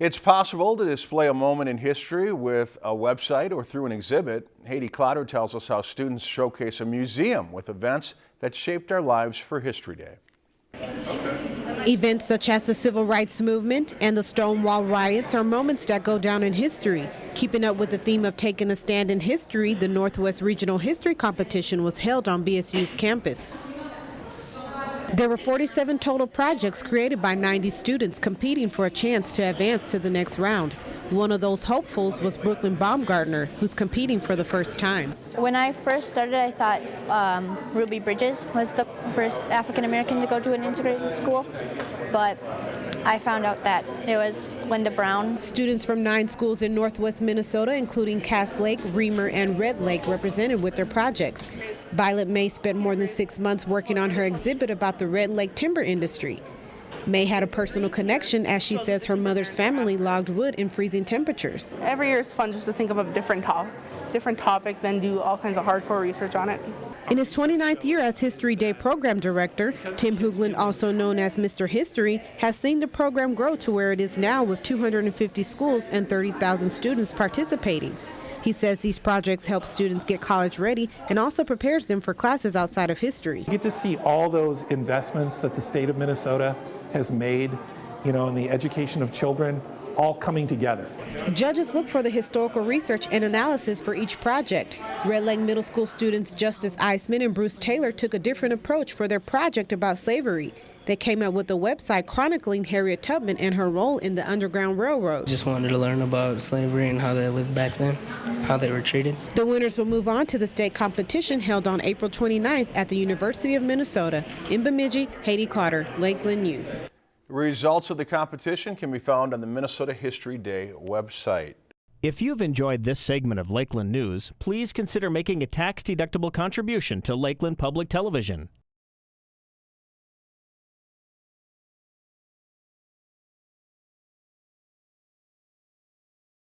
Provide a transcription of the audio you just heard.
It's possible to display a moment in history with a website or through an exhibit. Haiti Clotter tells us how students showcase a museum with events that shaped our lives for History Day. Events such as the Civil Rights Movement and the Stonewall Riots are moments that go down in history. Keeping up with the theme of taking a stand in history, the Northwest Regional History Competition was held on BSU's campus. There were 47 total projects created by 90 students competing for a chance to advance to the next round. One of those hopefuls was Brooklyn Baumgartner, who's competing for the first time. When I first started, I thought um, Ruby Bridges was the first African American to go to an integrated school, but I found out that it was Linda Brown. Students from nine schools in northwest Minnesota, including Cass Lake, Remer, and Red Lake, represented with their projects. Violet May spent more than six months working on her exhibit about the Red Lake timber industry. May had a personal connection as she says her mother's family logged wood in freezing temperatures. Every year is fun just to think of a different topic, different topic, then do all kinds of hardcore research on it. In his 29th year as History Day program director, Tim Hoogland, also known as Mr. History, has seen the program grow to where it is now with 250 schools and 30,000 students participating. He says these projects help students get college ready and also prepares them for classes outside of history. You get to see all those investments that the state of Minnesota has made, you know, in the education of children, all coming together. Judges look for the historical research and analysis for each project. Red Lake Middle School students Justice Eisman and Bruce Taylor took a different approach for their project about slavery. They came up with a website chronicling Harriet Tubman and her role in the Underground Railroad. Just wanted to learn about slavery and how they lived back then, how they were treated. The winners will move on to the state competition held on April 29th at the University of Minnesota. In Bemidji, Haiti Clotter, Lakeland News. Results of the competition can be found on the Minnesota History Day website. If you've enjoyed this segment of Lakeland News, please consider making a tax-deductible contribution to Lakeland Public Television.